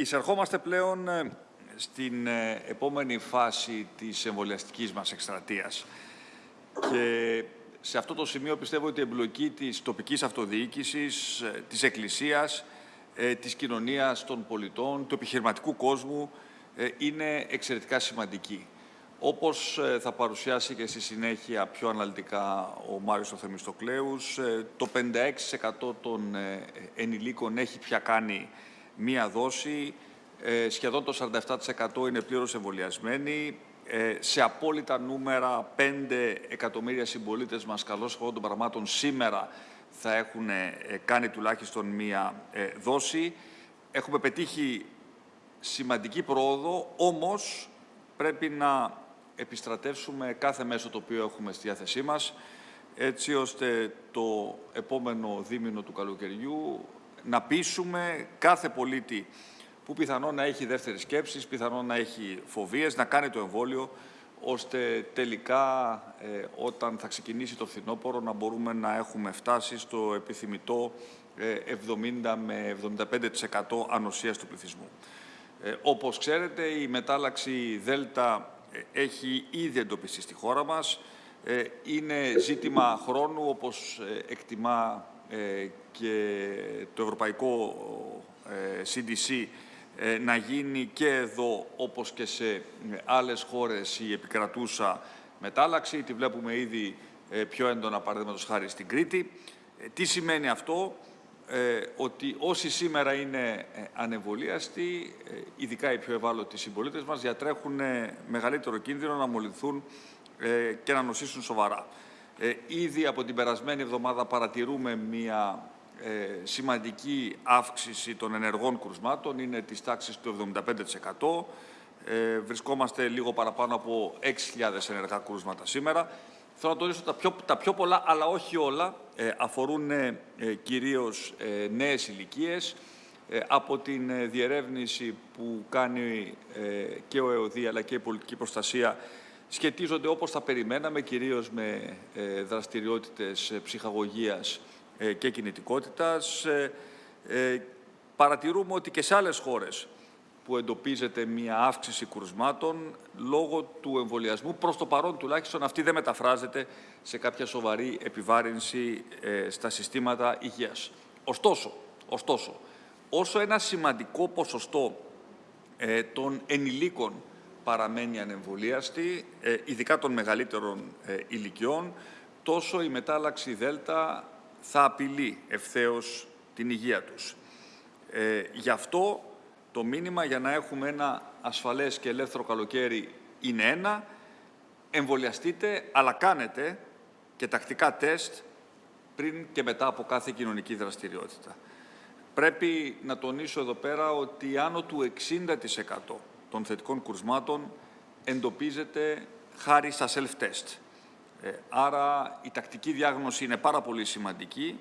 εισερχόμαστε πλέον ε, στην ε, επόμενη φάση της εμβολιαστικής μας εκστρατείας. Και σε αυτό το σημείο πιστεύω ότι η εμπλοκή της τοπικής αυτοδιοίκησης, ε, της Εκκλησίας, ε, της κοινωνίας των πολιτών, του επιχειρηματικού κόσμου είναι εξαιρετικά σημαντική. Όπως θα παρουσιάσει και στη συνέχεια πιο αναλυτικά ο Μάριος Θεμιστοκλέους, το 56% των ενηλίκων έχει πια κάνει μία δόση, ε, σχεδόν το 47% είναι πλήρως εμβολιασμένοι. Ε, σε απόλυτα νούμερα, 5 εκατομμύρια συμπολίτες μας, καλώς χωρών των πραγμάτων, σήμερα θα έχουν ε, κάνει τουλάχιστον μία δόση. Έχουμε πετύχει σημαντική πρόοδο, όμως πρέπει να επιστρατεύσουμε κάθε μέσο το οποίο έχουμε στη διάθεσή μας, έτσι ώστε το επόμενο δίμηνο του καλοκαιριού να πείσουμε κάθε πολίτη που πιθανόν να έχει δεύτερη σκέψη, πιθανόν να έχει φοβίες, να κάνει το εμβόλιο, ώστε τελικά ε, όταν θα ξεκινήσει το φθινόπωρο να μπορούμε να έχουμε φτάσει στο επιθυμητό 70 ε, με 75% ανοσίας του πληθυσμού. Ε, όπως ξέρετε, η μετάλλαξη ΔΕΛΤΑ ε, έχει ήδη εντοπιστεί στη χώρα μας. Είναι ζήτημα χρόνου, όπως εκτιμά και το Ευρωπαϊκό CDC ε, να γίνει και εδώ, όπως και σε ε, άλλες χώρες, η επικρατούσα μετάλλαξη. Τη βλέπουμε ήδη ε, πιο έντονα, παραδείγματος χάρη στην Κρήτη. Τι σημαίνει αυτό, ότι όσοι σήμερα είναι ανεμβολίαστοι, ειδικά οι πιο ευάλωτοι συμπολίτες μας, διατρέχουν μεγαλύτερο κίνδυνο να μολυνθούν και να νοσήσουν σοβαρά. Ήδη από την περασμένη εβδομάδα παρατηρούμε μία ε, σημαντική αύξηση των ενεργών κρουσμάτων, είναι της τάξης του 75%. Ε, βρισκόμαστε λίγο παραπάνω από 6.000 ενεργά κρούσματα σήμερα. Θέλω να τονίσω τα πιο, τα πιο πολλά, αλλά όχι όλα, ε, αφορούν ε, κυρίως ε, νέες ηλικίες. Ε, από την διερεύνηση που κάνει και ο ΕΟΔΗ αλλά και η πολιτική προστασία σχετίζονται όπως θα περιμέναμε, κυρίως με δραστηριότητες ψυχαγωγίας ε, και κινητικότητας. Ε, ε, παρατηρούμε ότι και σε άλλες χώρες που εντοπίζεται μια αύξηση κρουσμάτων λόγω του εμβολιασμού. Προς το παρόν τουλάχιστον αυτή δεν μεταφράζεται σε κάποια σοβαρή επιβάρυνση στα συστήματα υγείας. Ωστόσο, ωστόσο όσο ένα σημαντικό ποσοστό των ενηλίκων παραμένει ανεμβολίαστη, ειδικά των μεγαλύτερων ηλικιών, τόσο η μετάλλαξη ΔΕΛΤΑ θα απειλεί ευθέως την υγεία τους. Ε, γι' αυτό το μήνυμα για να έχουμε ένα ασφαλές και ελεύθερο καλοκαίρι είναι ένα, εμβολιαστείτε, αλλά κάνετε και τακτικά τεστ πριν και μετά από κάθε κοινωνική δραστηριότητα. Πρέπει να τονίσω εδώ πέρα ότι άνω του 60% των θετικών κουρσμάτων εντοπίζεται χάρη στα self-test. Ε, άρα η τακτική διάγνωση είναι πάρα πολύ σημαντική,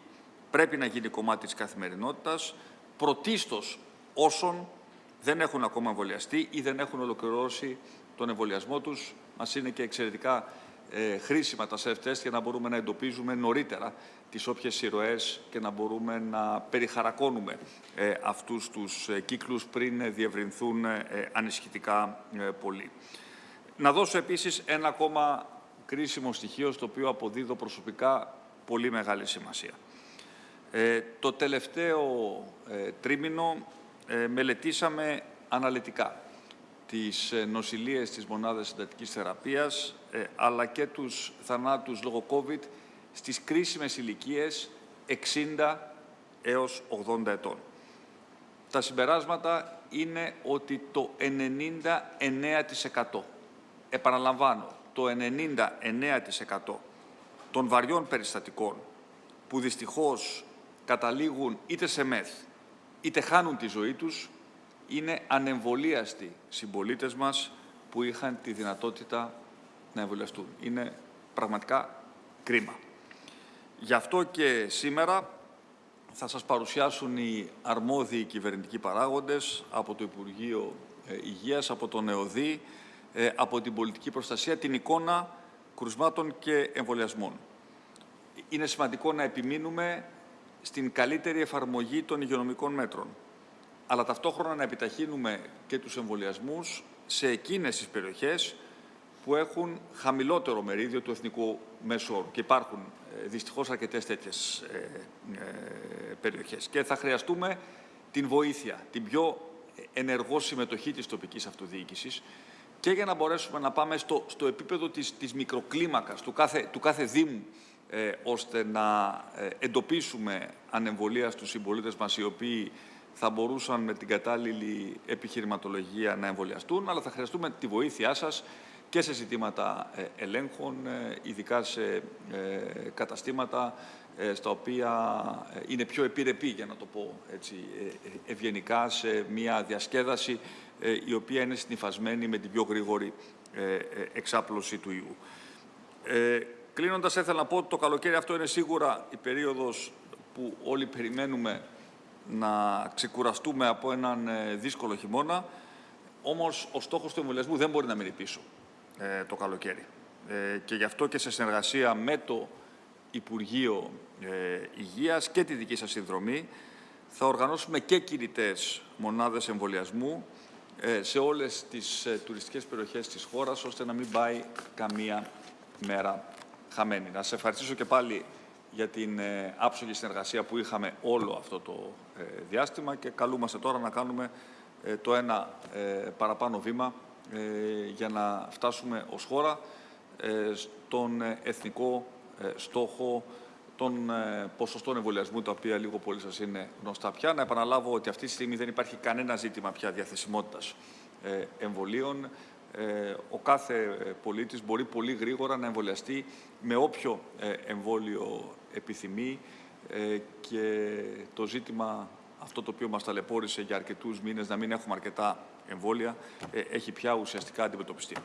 πρέπει να γίνει κομμάτι της καθημερινότητας, πρωτίστως όσων δεν έχουν ακόμα εμβολιαστεί ή δεν έχουν ολοκληρώσει τον εμβολιασμό τους. Μας είναι και εξαιρετικά ε, χρήσιμα τα self-test για να μπορούμε να εντοπίζουμε νωρίτερα τις όποιες σειροές και να μπορούμε να περιχαρακώνουμε ε, αυτούς τους ε, κύκλους πριν διευρυνθούν ε, ανησυχητικά πολύ. Να δώσω επίσης ένα ακόμα κρίσιμο στοιχείο στο οποίο αποδίδω προσωπικά πολύ μεγάλη σημασία. Ε, το τελευταίο ε, τρίμηνο ε, μελετήσαμε αναλυτικά τις ε, νοσηλίες της μονάδας συντατικής θεραπείας ε, αλλά και τους θανάτους λόγω COVID στις κρίσιμες ηλικίες 60 έως 80 ετών. Τα συμπεράσματα είναι ότι το 99% επαναλαμβάνω, το 99% των βαριών περιστατικών που δυστυχώς καταλήγουν είτε σε μεθ, είτε χάνουν τη ζωή τους, είναι ανεμβολίαστοι συμπολίτες μας που είχαν τη δυνατότητα να εμβολιαστούν. Είναι πραγματικά κρίμα. Γι' αυτό και σήμερα θα σας παρουσιάσουν οι αρμόδιοι κυβερνητικοί παράγοντες από το Υπουργείο ε, Υγείας, από τον ΕΟΔΗ, ε, από την πολιτική προστασία την εικόνα κρουσμάτων και εμβολιασμών. Είναι σημαντικό να επιμείνουμε στην καλύτερη εφαρμογή των υγειονομικών μέτρων. Αλλά ταυτόχρονα να επιταχύνουμε και τους εμβολιασμούς σε εκείνες τις περιοχές που έχουν χαμηλότερο μερίδιο του εθνικού μέσου όρου. Και υπάρχουν ε, δυστυχώς αρκετές τέτοιες ε, ε, περιοχές. Και θα χρειαστούμε την βοήθεια, την πιο ενεργό συμμετοχή της τοπικής αυτοδιοίκησης και για να μπορέσουμε να πάμε στο, στο επίπεδο της, της μικροκλίμακας, του κάθε, του κάθε Δήμου, ε, ώστε να ε, εντοπίσουμε ανεμβολία στους συμπολίτες μας οι οποίοι θα μπορούσαν με την κατάλληλη επιχειρηματολογία να εμβολιαστούν, αλλά θα χρειαστούμε τη βοήθειά σας και σε ζητήματα ε, ελέγχων, ε, ειδικά σε καταστήματα στα οποία είναι πιο επιρρεπή, για να το πω έτσι ευγενικά, σε μια διασκέδαση η οποία είναι συνυφασμένη με την πιο γρήγορη εξάπλωση του ιού. Κλείνοντας, ήθελα να πω ότι το καλοκαίρι αυτό είναι σίγουρα η περίοδος που όλοι περιμένουμε να ξεκουραστούμε από έναν ε, δύσκολο χειμώνα. Όμως, ο στόχος του εμβολιασμού δεν μπορεί να μείνει πίσω ε, το καλοκαίρι. Ε, και γι' αυτό και σε συνεργασία με το Υπουργείο ε, Υγείας και τη δική σας συνδρομή θα οργανώσουμε και κινητές μονάδες εμβολιασμού ε, σε όλες τις τουριστικές περιοχές της χώρας, ώστε να μην πάει καμία μέρα χαμένη. Να σε ευχαριστήσω και πάλι για την ε, άψογη συνεργασία που είχαμε όλο αυτό το ε, διάστημα και καλούμαστε τώρα να κάνουμε ε, το ένα παραπάνω βήμα για να φτάσουμε ως χώρα στον εθνικό στόχο των ποσοστών εμβολιασμού, τα οποία λίγο πολύ σας είναι γνωστά πια. Να επαναλάβω ότι αυτή τη στιγμή δεν υπάρχει κανένα ζήτημα πια διαθεσιμότητας εμβολίων. Ε, ο κάθε ε, πολίτης μπορεί πολύ γρήγορα να εμβολιαστεί με όποιο ε, εμβόλιο επιθυμεί και το ζήτημα αυτό το οποίο μας ταλαιπώρησε για αρκετούς μήνες να μην έχουμε αρκετά εμβόλια έχει πια ουσιαστικά αντιμετωπιστεί.